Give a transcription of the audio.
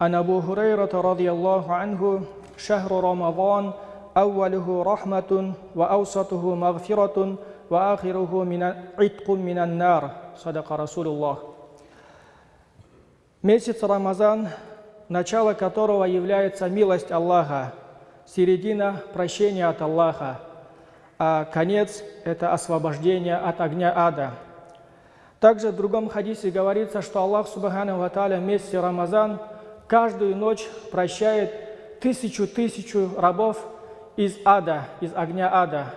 عن أبو هريرة رضي الله عنه شهر رمضان أوله رحمة وأوسطه مغفرة وآخره من عتق من النار صدق رسول الله Месяц Рамазан, начало которого является милость Аллаха, середина – прощения от Аллаха, а конец – это освобождение от огня ада. Также в другом хадисе говорится, что Аллах Субхану Ва в месяце Рамазан каждую ночь прощает тысячу-тысячу рабов из ада, из огня ада.